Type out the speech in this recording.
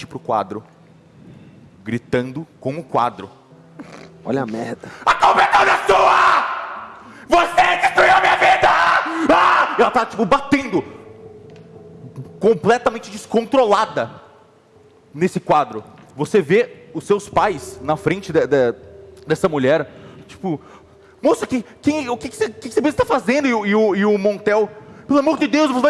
frente pro quadro, gritando com o quadro. Olha a merda. A culpa é toda sua! Você destruiu a minha vida! Ah! Ela tá, tipo, batendo. Completamente descontrolada nesse quadro. Você vê os seus pais na frente de- de- dessa mulher, tipo, moça, que, quem, o que, você, que, que você está fazendo? E, o- e o, e o Montel, pelo amor de Deus, você vai